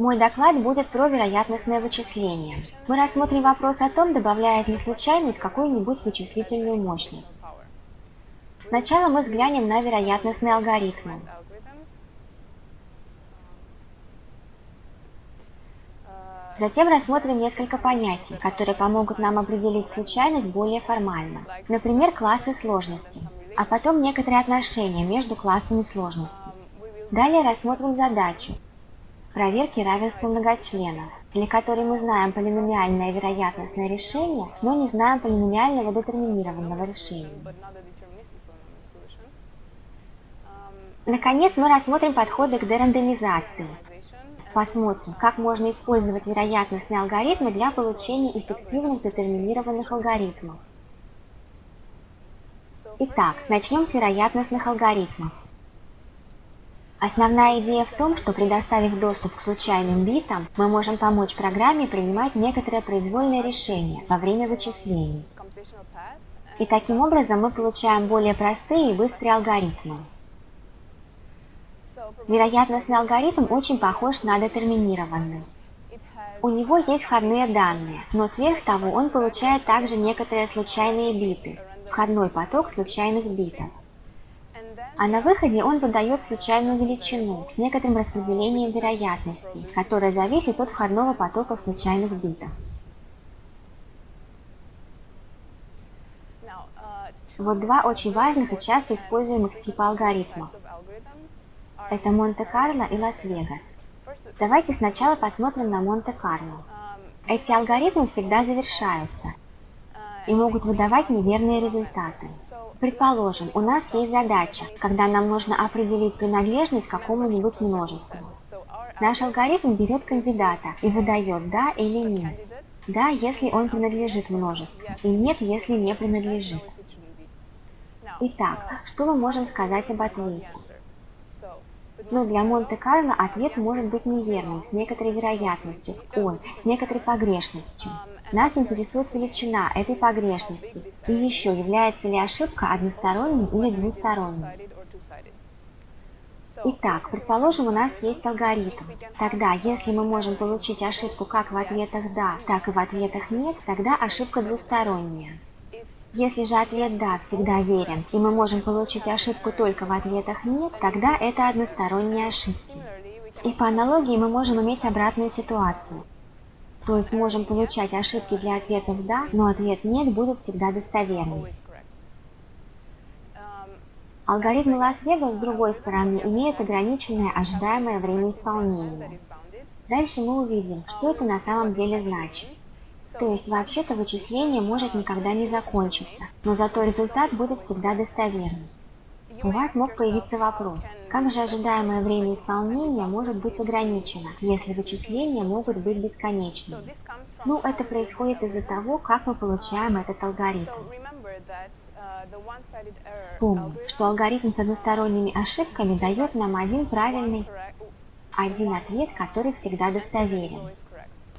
Мой доклад будет про вероятностное вычисление. Мы рассмотрим вопрос о том, добавляет ли случайность какую-нибудь вычислительную мощность. Сначала мы взглянем на вероятностные алгоритмы. Затем рассмотрим несколько понятий, которые помогут нам определить случайность более формально. Например, классы сложности, а потом некоторые отношения между классами сложности. Далее рассмотрим задачу проверки равенства многочленов, для которой мы знаем полиномиальное вероятностное решение, но не знаем полиномиального детерминированного решения. Наконец, мы рассмотрим подходы к дерандомизации, Посмотрим, как можно использовать вероятностные алгоритмы для получения эффективных детерминированных алгоритмов. Итак, начнем с вероятностных алгоритмов. Основная идея в том, что предоставив доступ к случайным битам, мы можем помочь программе принимать некоторые произвольные решения во время вычислений. И таким образом мы получаем более простые и быстрые алгоритмы. Вероятностный алгоритм очень похож на детерминированный. У него есть входные данные, но сверх того он получает также некоторые случайные биты, входной поток случайных битов. А на выходе он выдает случайную величину с некоторым распределением вероятностей, которое зависит от входного потока случайных битов. Вот два очень важных и часто используемых типа алгоритмов. Это Монте-Карло и Лас-Вегас. Давайте сначала посмотрим на Монте-Карло. Эти алгоритмы всегда завершаются и могут выдавать неверные результаты. Предположим, у нас есть задача, когда нам нужно определить принадлежность к какому-нибудь множеству. Наш алгоритм берет кандидата и выдает «да» или «нет». «Да», если он принадлежит множеству, и «нет», если не принадлежит. Итак, что мы можем сказать об ответе? Но для Монте-Карло ответ может быть неверным, с некоторой вероятностью, ой, с некоторой погрешностью. Нас интересует величина этой погрешности и еще является ли ошибка односторонней или двусторонней. Итак, предположим, у нас есть алгоритм. Тогда, если мы можем получить ошибку как в ответах «да», так и в ответах «нет», тогда ошибка двусторонняя. Если же ответ «да» всегда верен, и мы можем получить ошибку только в ответах «нет», тогда это односторонние ошибки. И по аналогии мы можем иметь обратную ситуацию. То есть можем получать ошибки для ответов «да», но ответ «нет» будет всегда достоверным. Алгоритмы Лас-Вегас, с другой стороны, имеют ограниченное ожидаемое время исполнения. Дальше мы увидим, что это на самом деле значит. То есть вообще-то вычисление может никогда не закончиться, но зато результат будет всегда достоверным. У вас мог появиться вопрос, как же ожидаемое время исполнения может быть ограничено, если вычисления могут быть бесконечными? Ну, это происходит из-за того, как мы получаем этот алгоритм. Вспомним, что алгоритм с односторонними ошибками дает нам один правильный, один ответ, который всегда достоверен.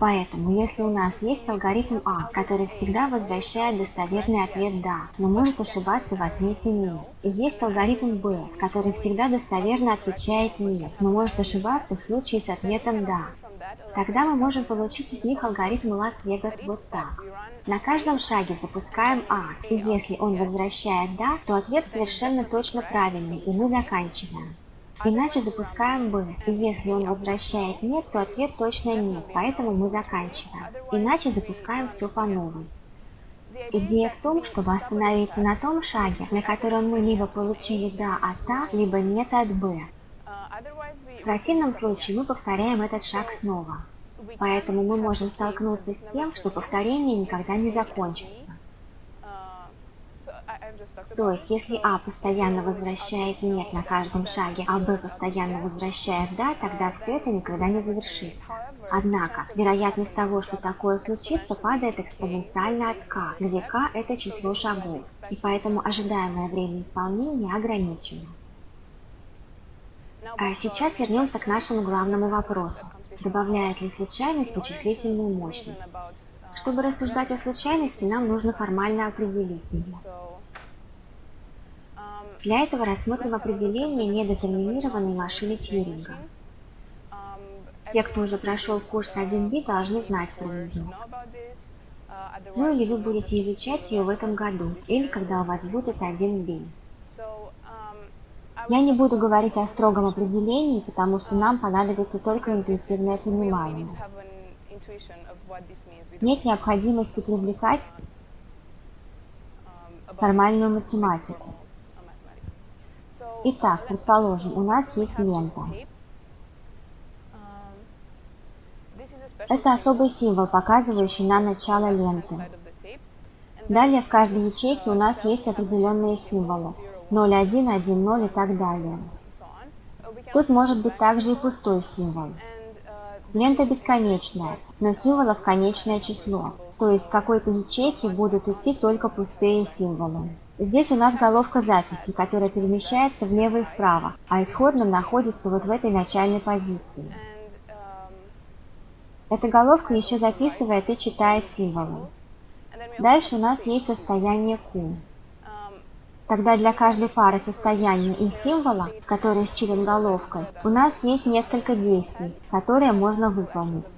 Поэтому, если у нас есть алгоритм А, который всегда возвращает достоверный ответ «да», но может ошибаться в ответе «нет», и есть алгоритм Б, который всегда достоверно отвечает «нет», но может ошибаться в случае с ответом «да», Тогда мы можем получить из них алгоритм Лас-Вегас вот так. На каждом шаге запускаем А, и если он возвращает «да», то ответ совершенно точно правильный, и мы заканчиваем. Иначе запускаем «Б». И если он возвращает «нет», то ответ точно «нет», поэтому мы заканчиваем. Иначе запускаем все по новой. Идея в том, чтобы остановиться на том шаге, на котором мы либо получили «да» от А, либо «нет» от Б. В противном случае мы повторяем этот шаг снова. Поэтому мы можем столкнуться с тем, что повторение никогда не закончится. То есть, если А постоянно возвращает «нет» на каждом шаге, а Б постоянно возвращает «да», тогда все это никогда не завершится. Однако, вероятность того, что такое случится, падает экспоненциально от k, где k – это число шагов, и поэтому ожидаемое время исполнения ограничено. А сейчас вернемся к нашему главному вопросу. Добавляет ли случайность вычислительную мощность? Чтобы рассуждать о случайности, нам нужно формально определить ее. Для этого рассмотрим определение недетерминированной машины Тьюринга. Те, кто уже прошел курс 1B, должны знать про нее. Ну или вы будете изучать ее в этом году, или когда у вас будет 1B. Я не буду говорить о строгом определении, потому что нам понадобится только интуитивное понимание. Нет необходимости привлекать формальную математику. Итак, предположим, у нас есть лента. Это особый символ, показывающий нам начало ленты. Далее в каждой ячейке у нас есть определенные символы. 0, 1, 1, 0 и так далее. Тут может быть также и пустой символ. Лента бесконечная, но символов конечное число, то есть в какой-то ячейке будут идти только пустые символы. Здесь у нас головка записи, которая перемещается влево и вправо, а исходным находится вот в этой начальной позиции. Эта головка еще записывает и читает символы. Дальше у нас есть состояние Q. Тогда для каждой пары состояния и символа, который с головкой, у нас есть несколько действий, которые можно выполнить.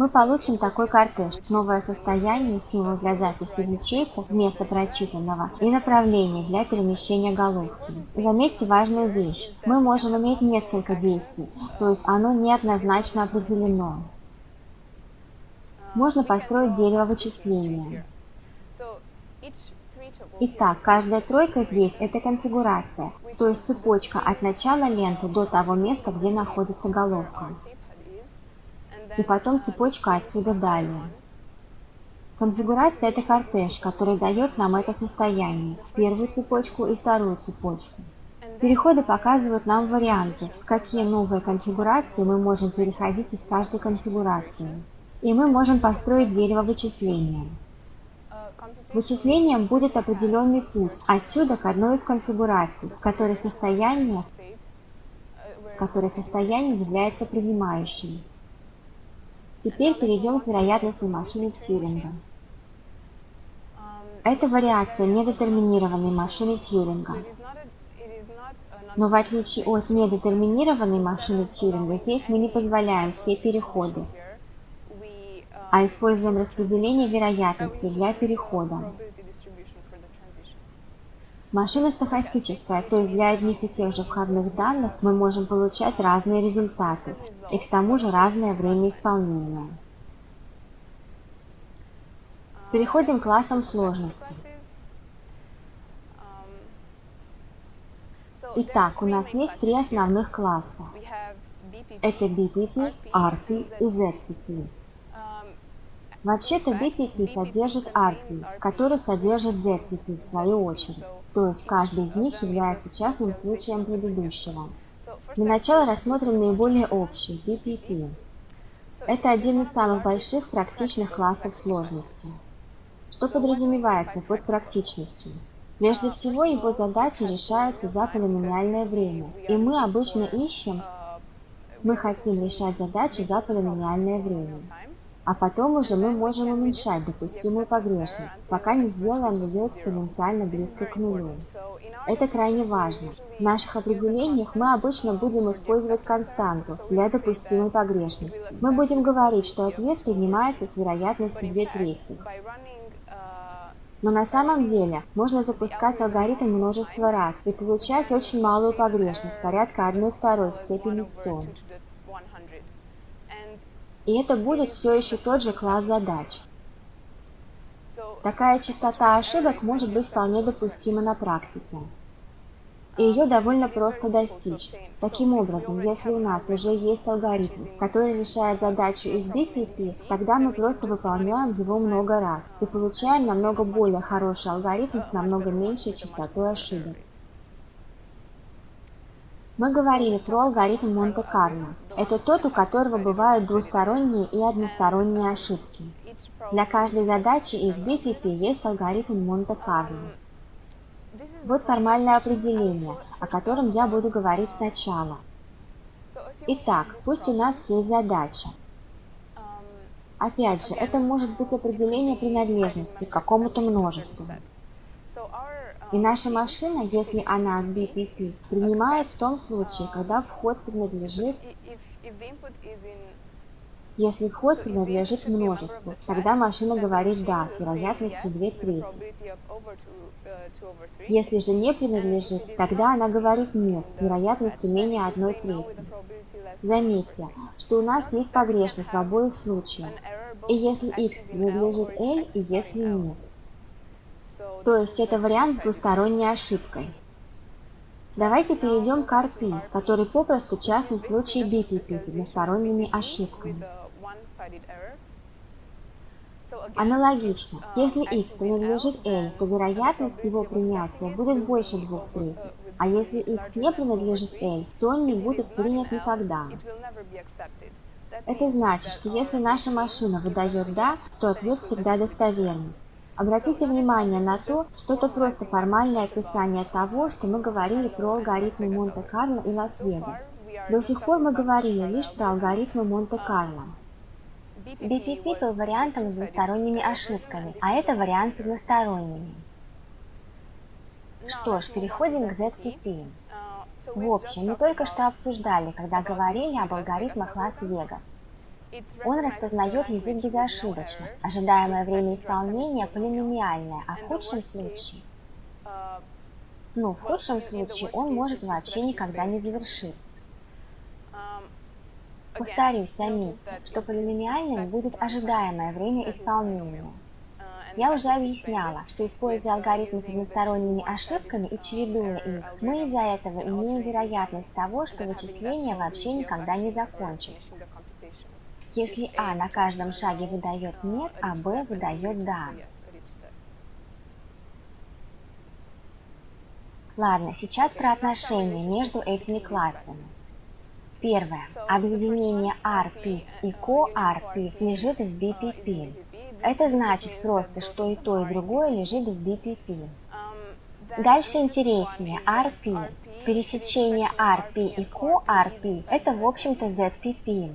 Мы получим такой кортеж, новое состояние, символ для записи в ячейку вместо прочитанного и направление для перемещения головки. Заметьте важную вещь. Мы можем иметь несколько действий, то есть оно неоднозначно определено. Можно построить дерево вычисления. Итак, каждая тройка здесь – это конфигурация, то есть цепочка от начала ленты до того места, где находится головка и потом цепочка отсюда далее. Конфигурация – это кортеж, который дает нам это состояние, первую цепочку и вторую цепочку. Переходы показывают нам варианты, в какие новые конфигурации мы можем переходить из каждой конфигурации. И мы можем построить дерево вычисления. Вычислением будет определенный путь отсюда к одной из конфигураций, в состояние, в которой состояние является принимающим. Теперь перейдем к вероятностной машине Тьюринга. Это вариация недетерминированной машины Тьюринга. Но в отличие от недетерминированной машины Тьюринга, здесь мы не позволяем все переходы, а используем распределение вероятности для перехода. Машина стохастическая, то есть для одних и тех же входных данных мы можем получать разные результаты, и к тому же разное время исполнения. Переходим к классам сложности. Итак, у нас есть три основных класса. Это BPP, RP и ZPP. Вообще-то BPP содержит RP, который содержит ZPP в свою очередь то есть каждый из них является частным случаем предыдущего. Для начала рассмотрим наиболее общий – PPP. Это один из самых больших практичных классов сложности. Что подразумевается под практичностью? Прежде всего, его задачи решаются за полиномиальное время, и мы обычно ищем, мы хотим решать задачи за полиномиальное время а потом уже мы можем уменьшать допустимую погрешность, пока не сделаем ее экспоненциально близко к нулю. Это крайне важно. В наших определениях мы обычно будем использовать константу для допустимой погрешности. Мы будем говорить, что ответ принимается с вероятностью 2 трети. Но на самом деле можно запускать алгоритм множество раз и получать очень малую погрешность, порядка 1 второй в степени 100. И это будет все еще тот же класс задач. Такая частота ошибок может быть вполне допустима на практике. И ее довольно просто достичь. Таким образом, если у нас уже есть алгоритм, который решает задачу из BPP, тогда мы просто выполняем его много раз и получаем намного более хороший алгоритм с намного меньшей частотой ошибок. Мы говорили про алгоритм Монте-Карло. Это тот, у которого бывают двусторонние и односторонние ошибки. Для каждой задачи из BPP есть алгоритм Монте-Карло. Вот формальное определение, о котором я буду говорить сначала. Итак, пусть у нас есть задача. Опять же, это может быть определение принадлежности к какому-то множеству. И наша машина, если она BPP, принимает в том случае, когда вход принадлежит если вход принадлежит множеству, тогда машина говорит «да» с вероятностью 2 трети. Если же не принадлежит, тогда она говорит «нет» с вероятностью менее 1 трети. Заметьте, что у нас есть погрешность в обоих случаях, и если x принадлежит L, и если нет. То есть это вариант с двусторонней ошибкой. Давайте перейдем к RP, который попросту частный случай BPP с односторонними ошибками. Аналогично, если x принадлежит L, то вероятность его принятия будет больше двух третьих, а если x не принадлежит L, то он не будет принят никогда. Это значит, что если наша машина выдает «да», то ответ всегда достоверный. Обратите внимание на то, что это просто формальное описание того, что мы говорили про алгоритмы Монте-Карло и Лас-Вегас. До сих пор мы говорили лишь про алгоритмы Монте-Карло. BPP был вариантом с двусторонними ошибками, а это вариант с односторонними. Что ж, переходим к ZPP. В общем, мы только что обсуждали, когда говорили об алгоритмах Лас-Вегас. Он распознает язык безошибочно. Ожидаемое время исполнения полиномиальное, а в худшем случае... Ну, в худшем случае он может вообще никогда не завершиться. Повторюсь, заметьте, что полиномиальным будет ожидаемое время исполнения. Я уже объясняла, что используя алгоритмы с односторонними ошибками и чередуя их, мы из-за этого имеем вероятность того, что вычисление вообще никогда не закончится. Если А на каждом шаге выдает «нет», а Б выдает «да». Ладно, сейчас про отношения между этими классами. Первое. Объединение RP и CoRP лежит в BPP. Это значит просто, что и то, и другое лежит в BPP. Дальше интереснее. RP. Пересечение RP и CoRP – это, в общем-то, ZPP.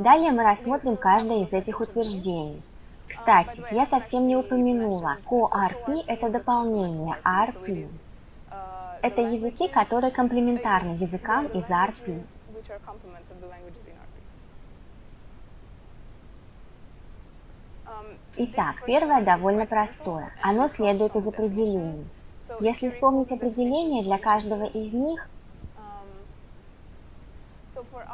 Далее мы рассмотрим каждое из этих утверждений. Кстати, я совсем не упомянула, CoRP – это дополнение RP. Это языки, которые комплементарны языкам из RP. Итак, первое довольно простое. Оно следует из определений. Если вспомнить определение для каждого из них,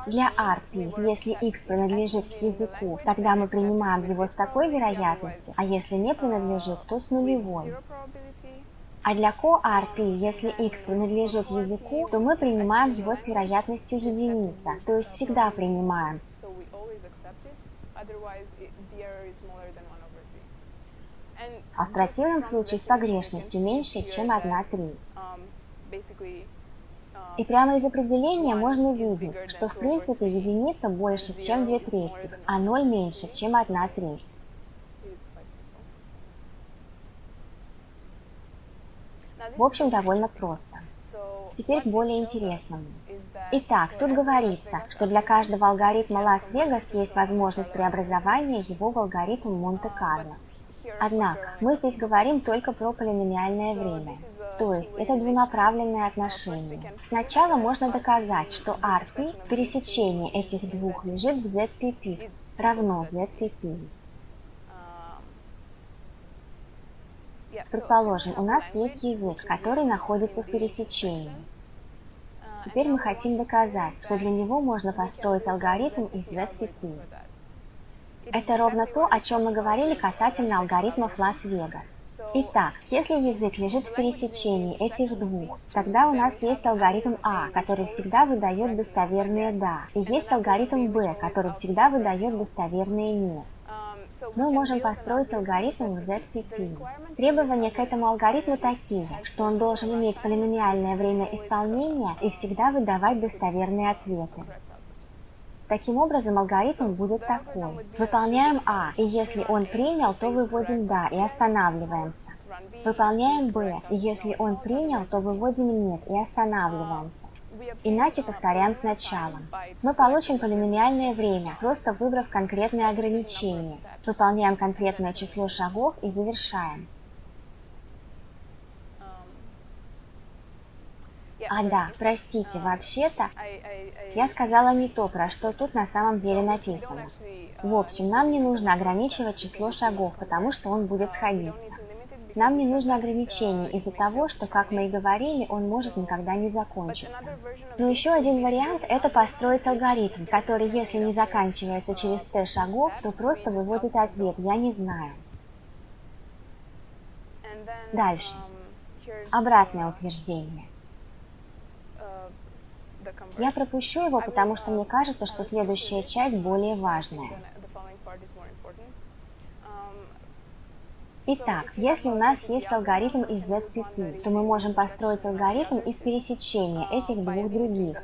для RP, если x принадлежит к языку, тогда мы принимаем его с такой вероятностью, а если не принадлежит, то с нулевой. А для CoRP, если x принадлежит языку, то мы принимаем его с вероятностью единица, то есть всегда принимаем. А в противном случае с погрешностью меньше, чем 1 треть. И прямо из определения можно видеть, что в принципе единица больше, чем 2 трети, а 0 меньше, чем 1 треть. В общем, довольно просто. Теперь более интересному. Итак, тут говорится, что для каждого алгоритма Лас-Вегас есть возможность преобразования его в алгоритм Монте-Карло. Однако, мы здесь говорим только про полиномиальное время, то есть это двунаправленное отношение. Сначала можно доказать, что RP, пересечение этих двух, лежит в ZPP, равно ZPP. Предположим, у нас есть язык, который находится в пересечении. Теперь мы хотим доказать, что для него можно построить алгоритм из ZPP. Это ровно то, о чем мы говорили касательно алгоритмов Лас-Вегас. Итак, если язык лежит в пересечении этих двух, тогда у нас есть алгоритм А, который всегда выдает достоверные «да», и есть алгоритм Б, который всегда выдает достоверные «нет». Мы можем построить алгоритм ZPP. Требования к этому алгоритму такие, что он должен иметь полиномиальное время исполнения и всегда выдавать достоверные ответы. Таким образом, алгоритм будет такой. Выполняем А, и если он принял, то выводим «да» и останавливаемся. Выполняем Б, и если он принял, то выводим «нет» и останавливаемся. Иначе повторяем сначала. Мы получим полиномиальное время, просто выбрав конкретное ограничение. Выполняем конкретное число шагов и завершаем. А да, простите, вообще-то я сказала не то, про что тут на самом деле написано. В общем, нам не нужно ограничивать число шагов, потому что он будет сходиться. Нам не нужно ограничение из-за того, что, как мы и говорили, он может никогда не закончиться. Но еще один вариант – это построить алгоритм, который, если не заканчивается через t шагов, то просто выводит ответ «я не знаю». Дальше. Обратное утверждение. Я пропущу его, потому что мне кажется, что следующая часть более важная. Итак, если у нас есть алгоритм из ZPP, то мы можем построить алгоритм из пересечения этих двух других,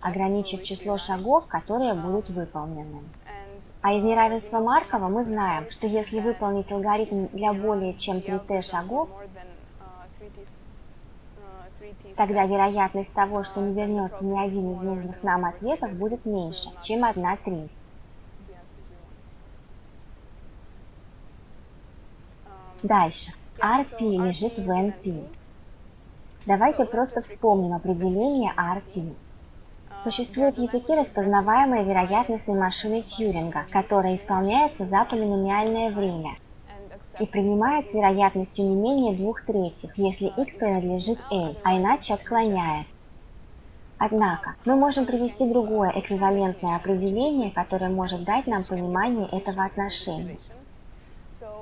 ограничив число шагов, которые будут выполнены. А из неравенства Маркова мы знаем, что если выполнить алгоритм для более чем 3t шагов, тогда вероятность того, что не вернется ни один из нужных нам ответов, будет меньше, чем 1 треть. Дальше. RP лежит в NP. Давайте просто вспомним определение RP. Существуют языки, распознаваемые вероятностной машиной Тьюринга, которая исполняется за полиномиальное время и принимает с вероятностью не менее двух третьих, если x принадлежит a, а иначе отклоняет. Однако, мы можем привести другое эквивалентное определение, которое может дать нам понимание этого отношения.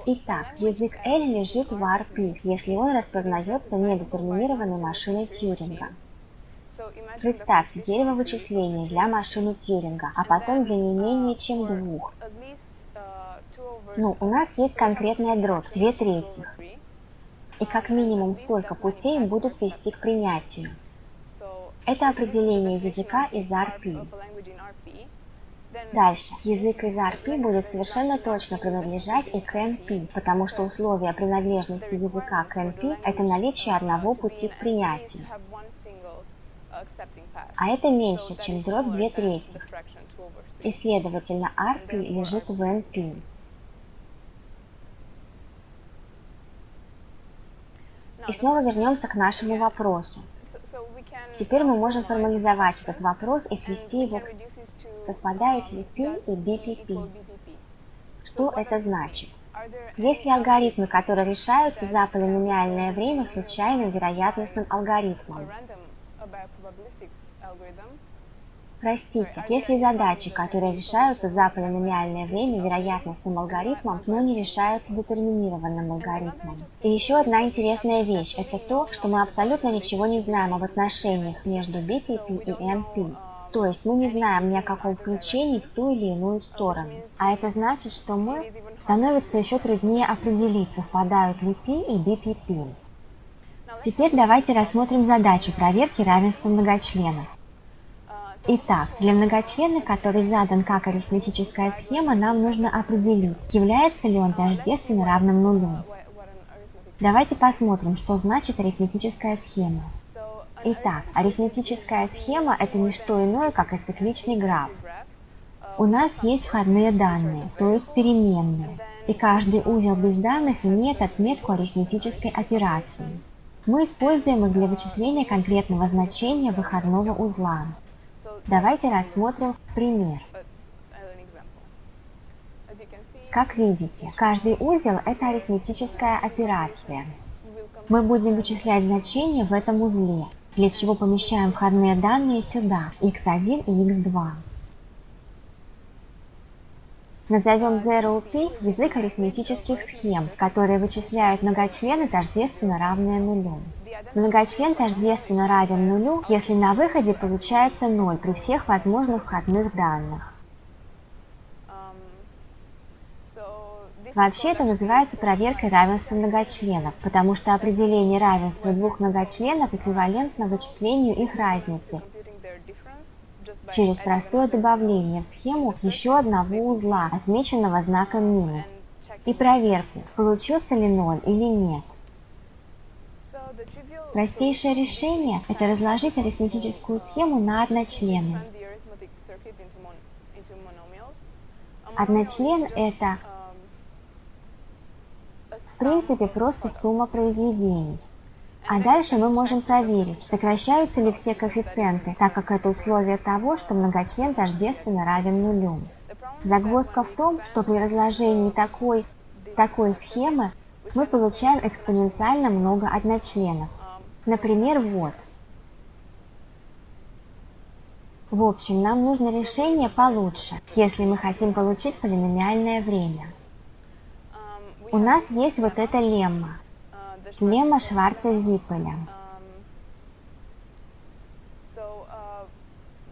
Итак, язык L лежит в RP, если он распознается недетерминированной машиной Тьюринга. Представьте дерево вычислений для машины Тьюринга, а потом для не менее чем двух. Ну, у нас есть конкретная дробь, две трети. И как минимум столько путей будут вести к принятию. Это определение языка из RP. Дальше. Язык из RP будет совершенно точно принадлежать и к NP, потому что условие принадлежности языка к NP – это наличие одного пути к принятию. А это меньше, чем дробь 2 трети. И, следовательно, RP лежит в NP. И снова вернемся к нашему вопросу. Теперь мы можем формализовать этот вопрос и свести его к совпадает ли P и BPP. Что это значит? Есть ли алгоритмы, которые решаются за полиномиальное время случайным вероятностным алгоритмом? Простите, есть ли задачи, которые решаются за полиномиальное время вероятностным алгоритмом, но не решаются детерминированным алгоритмом? И еще одна интересная вещь – это то, что мы абсолютно ничего не знаем об отношениях между BPP и NP. То есть мы не знаем ни о каком включении в ту или иную сторону. А это значит, что мы становится еще труднее определить, совпадают ли P и BPP. Теперь давайте рассмотрим задачу проверки равенства многочленов. Итак, для многочлена, который задан как арифметическая схема, нам нужно определить, является ли он тождественно равным нулю. Давайте посмотрим, что значит арифметическая схема. Итак, арифметическая схема – это не что иное, как ацикличный граф. У нас есть входные данные, то есть переменные, и каждый узел без данных имеет отметку арифметической операции. Мы используем их для вычисления конкретного значения выходного узла. Давайте рассмотрим пример. Как видите, каждый узел – это арифметическая операция. Мы будем вычислять значения в этом узле, для чего помещаем входные данные сюда, x1 и x2. Назовем ZeroP язык арифметических схем, которые вычисляют многочлены, тождественно равные нулю. Многочлен тождественно равен нулю, если на выходе получается 0 при всех возможных входных данных. Вообще это называется проверкой равенства многочленов, потому что определение равенства двух многочленов эквивалентно вычислению их разницы через простое добавление в схему еще одного узла, отмеченного знаком минус, и проверку, получился ли ноль или нет. Простейшее решение – это разложить арифметическую схему на одночлены. Одночлен – это в принципе просто сумма произведений. А дальше мы можем проверить, сокращаются ли все коэффициенты, так как это условие того, что многочлен тождественно равен нулю. Загвоздка в том, что при разложении такой, такой схемы мы получаем экспоненциально много одночленов. Например, вот. В общем, нам нужно решение получше, если мы хотим получить полиномиальное время. У нас есть вот эта лемма. Лемма Шварца-Зиппеля.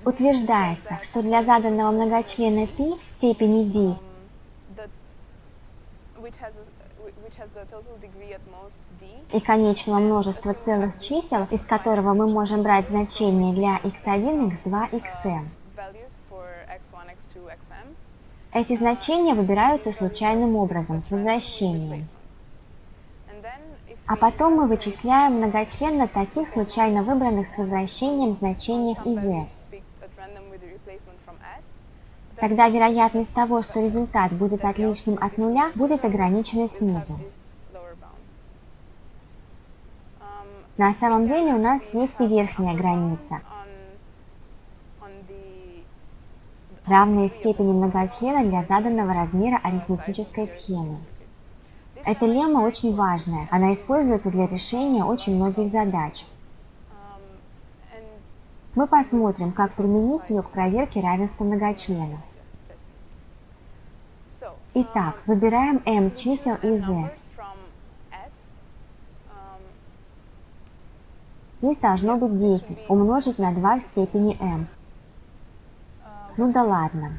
Утверждается, что для заданного многочлена π степени d и конечного множества целых чисел, из которого мы можем брать значения для x1, x2, xm. Эти значения выбираются случайным образом, с возвращением. А потом мы вычисляем многочлен на таких случайно выбранных с возвращением значениях из S. Тогда вероятность того, что результат будет отличным от нуля, будет ограничена снизу. На самом деле у нас есть и верхняя граница, равная степени многочлена для заданного размера арифметической схемы. Эта лемма очень важная, она используется для решения очень многих задач. Мы посмотрим, как применить ее к проверке равенства многочленов. Итак, выбираем m чисел из s. Здесь должно быть 10 умножить на 2 в степени m. Ну да ладно.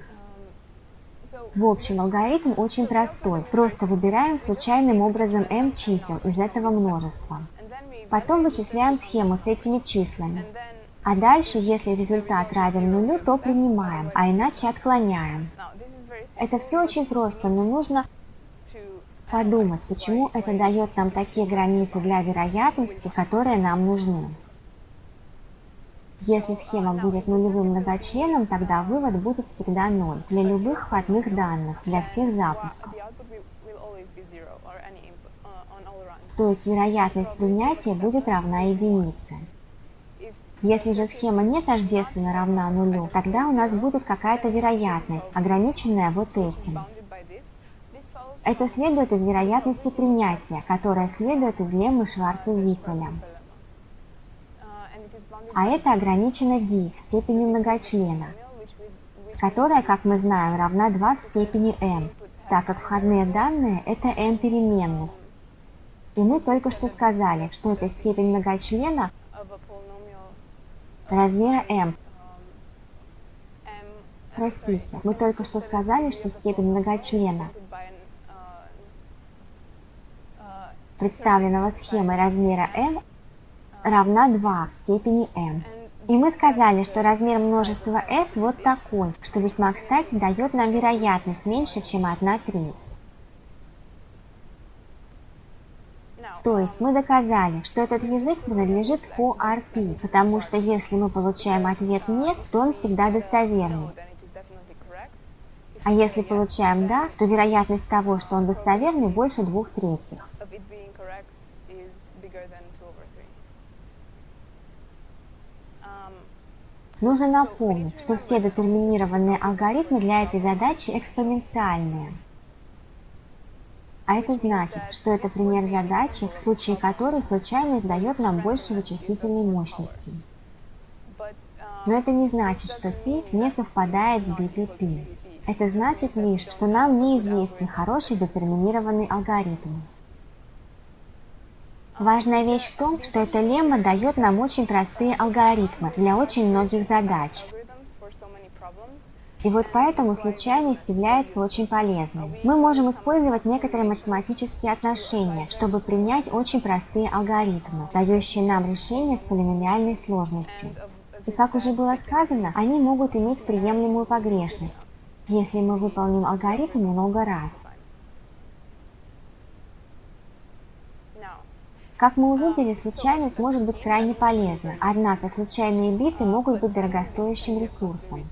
В общем, алгоритм очень простой. Просто выбираем случайным образом m чисел из этого множества. Потом вычисляем схему с этими числами. А дальше, если результат равен нулю, то принимаем, а иначе отклоняем. Это все очень просто, но нужно подумать, почему это дает нам такие границы для вероятности, которые нам нужны. Если схема будет нулевым многочленом, тогда вывод будет всегда 0 для любых входных данных, для всех запусков. То есть вероятность принятия будет равна единице. Если же схема не тождественно равна нулю, тогда у нас будет какая-то вероятность, ограниченная вот этим. Это следует из вероятности принятия, которая следует из леммы Шварца-Зиппеля. А это ограничено d в степени многочлена, которая, как мы знаем, равна 2 в степени m, так как входные данные – это m переменных. И мы только что сказали, что это степень многочлена размера m. Простите, мы только что сказали, что степень многочлена, представленного схемой размера m, равна 2 в степени m. И мы сказали, что размер множества s вот такой, что весьма кстати дает нам вероятность меньше, чем 1 треть. То есть мы доказали, что этот язык принадлежит ORP, потому что если мы получаем ответ «нет», то он всегда достоверный. А если получаем «да», то вероятность того, что он достоверный, больше двух третьих. Нужно напомнить, что все детерминированные алгоритмы для этой задачи экспоненциальные. А это значит, что это пример задачи, в случае которой случайность дает нам больше вычислительной мощности. Но это не значит, что π не совпадает с BPP. Это значит лишь, что нам неизвестен хороший детерминированный алгоритм. Важная вещь в том, что эта лемма дает нам очень простые алгоритмы для очень многих задач. И вот поэтому случайность является очень полезной. Мы можем использовать некоторые математические отношения, чтобы принять очень простые алгоритмы, дающие нам решение с полиномиальной сложностью. И как уже было сказано, они могут иметь приемлемую погрешность, если мы выполним алгоритм много раз. Как мы увидели, случайность может быть крайне полезна, однако случайные биты могут быть дорогостоящим ресурсом.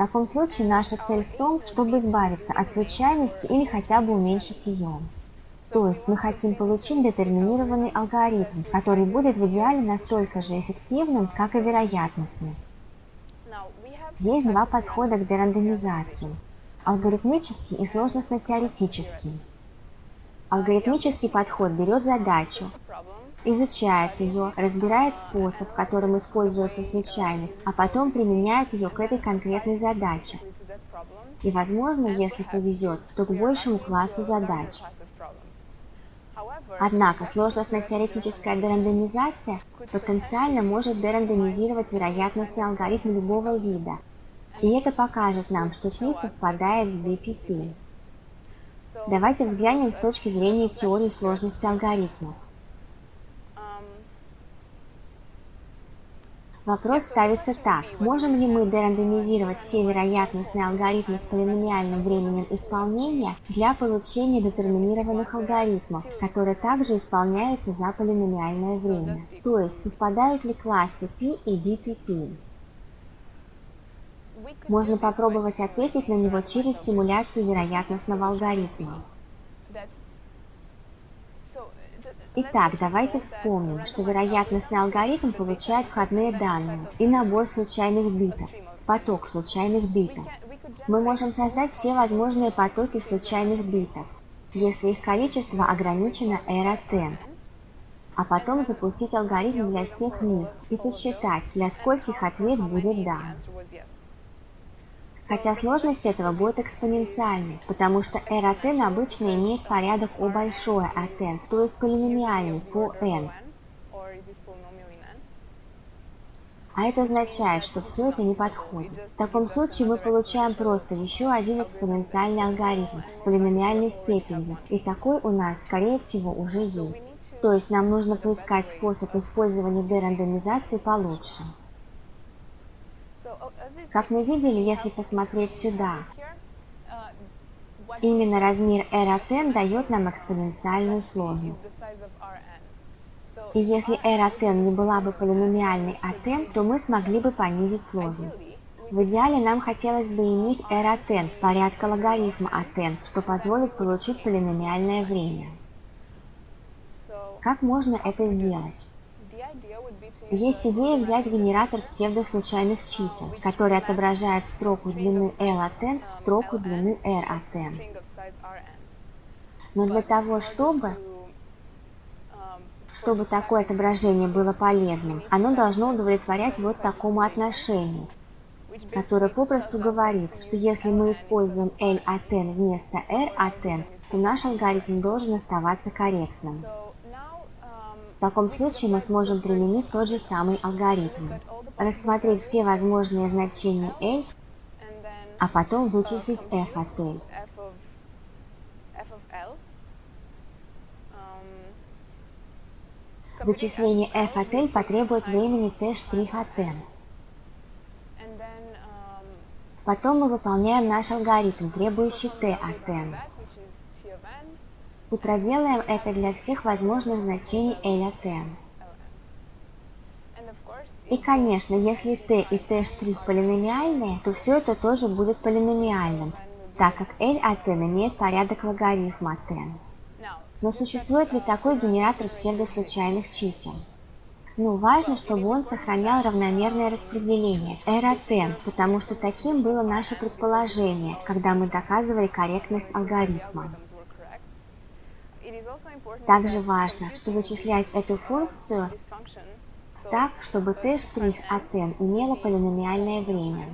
Таком случае наша цель в том, чтобы избавиться от случайности или хотя бы уменьшить ее. То есть мы хотим получить детерминированный алгоритм, который будет в идеале настолько же эффективным, как и вероятностный. Есть два подхода к дерандомизации – алгоритмический и сложностно-теоретический. Алгоритмический подход берет задачу, изучает ее, разбирает способ, которым используется случайность, а потом применяет ее к этой конкретной задаче. И, возможно, если повезет, то к большему классу задач. Однако сложностно-теоретическая дерандомизация потенциально может дерандомизировать вероятностный алгоритм любого вида, и это покажет нам, что P совпадает с BPP. Давайте взглянем с точки зрения теории сложности алгоритмов. Вопрос ставится так. Можем ли мы дерандомизировать все вероятностные алгоритмы с полиномиальным временем исполнения для получения детерминированных алгоритмов, которые также исполняются за полиномиальное время? То есть совпадают ли классы P и BPP? Можно попробовать ответить на него через симуляцию вероятностного алгоритма. Итак, давайте вспомним, что вероятностный алгоритм получает входные данные и набор случайных битов, поток случайных битов. Мы можем создать все возможные потоки случайных битов, если их количество ограничено от n, а потом запустить алгоритм для всех них и посчитать, для скольких ответ будет «да». Хотя сложность этого будет экспоненциальной, потому что r от n обычно имеет порядок O большое от n, то есть полиномиальный по n. А это означает, что все это не подходит. В таком случае мы получаем просто еще один экспоненциальный алгоритм с полиномиальной степенью, и такой у нас, скорее всего, уже есть. То есть нам нужно поискать способ использования дерандомизации получше. Как мы видели, если посмотреть сюда, именно размер r от n дает нам экспоненциальную сложность. И если r от n не была бы полиномиальной от n, то мы смогли бы понизить сложность. В идеале нам хотелось бы иметь r от n порядка логарифма от n, что позволит получить полиномиальное время. Как можно это сделать? Есть идея взять генератор псевдослучайных чисел, который отображает строку длины L от n в строку длины R от n. Но для того, чтобы чтобы такое отображение было полезным, оно должно удовлетворять вот такому отношению, которое попросту говорит, что если мы используем L от n вместо R от n, то наш алгоритм должен оставаться корректным. В таком случае мы сможем применить тот же самый алгоритм. Рассмотреть все возможные значения L, а потом вычислить f от L. Вычисление f от L потребует времени t' от n. Потом мы выполняем наш алгоритм, требующий t от n и проделаем это для всех возможных значений L от n. И, конечно, если t и t' полиномиальные, то все это тоже будет полиномиальным, так как L от n имеет порядок логарифма от n. Но существует ли такой генератор псевдослучайных чисел? Ну, важно, чтобы он сохранял равномерное распределение R от n, потому что таким было наше предположение, когда мы доказывали корректность алгоритма. Также важно, что вычислять эту функцию так, чтобы t' от n имела полиномиальное время.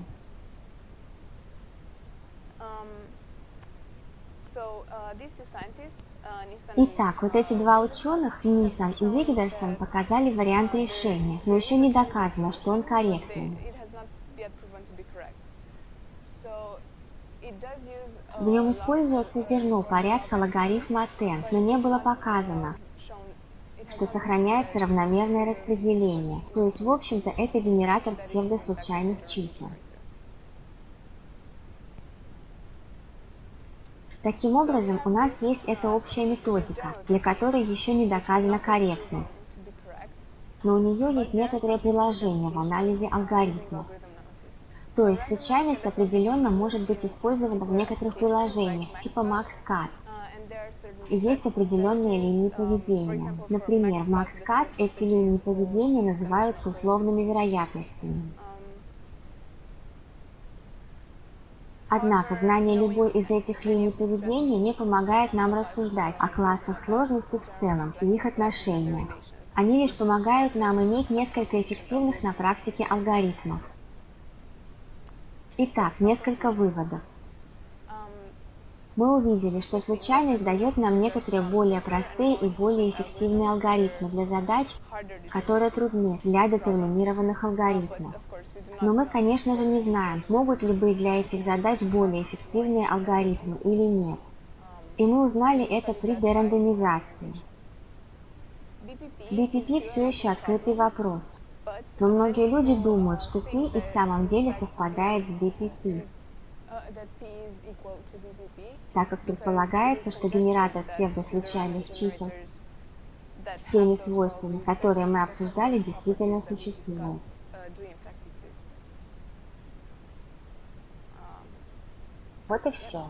Итак, вот эти два ученых, Нисан и Вигдерсон, показали вариант решения, но еще не доказано, что он корректный. В нем используется зерно порядка логарифма n, но не было показано, что сохраняется равномерное распределение, то есть в общем-то это генератор псевдослучайных чисел. Таким образом, у нас есть эта общая методика, для которой еще не доказана корректность, но у нее есть некоторые приложения в анализе алгоритмов. То есть случайность определенно может быть использована в некоторых приложениях, типа MaxCut. И есть определенные линии поведения. Например, в MaxCat эти линии поведения называются условными вероятностями. Однако знание любой из этих линий поведения не помогает нам рассуждать о классах сложности в целом и их отношениях. Они лишь помогают нам иметь несколько эффективных на практике алгоритмов. Итак, несколько выводов. Мы увидели, что случайность дает нам некоторые более простые и более эффективные алгоритмы для задач, которые трудны для детерминированных алгоритмов. Но мы, конечно же, не знаем, могут ли быть для этих задач более эффективные алгоритмы или нет. И мы узнали это при дерандомизации. BPP все еще открытый вопрос, но многие люди думают, что P и в самом деле совпадает с BPP так как предполагается, что генератор псевдослучайных чисел с теми свойствами, которые мы обсуждали, действительно существует. Вот и все.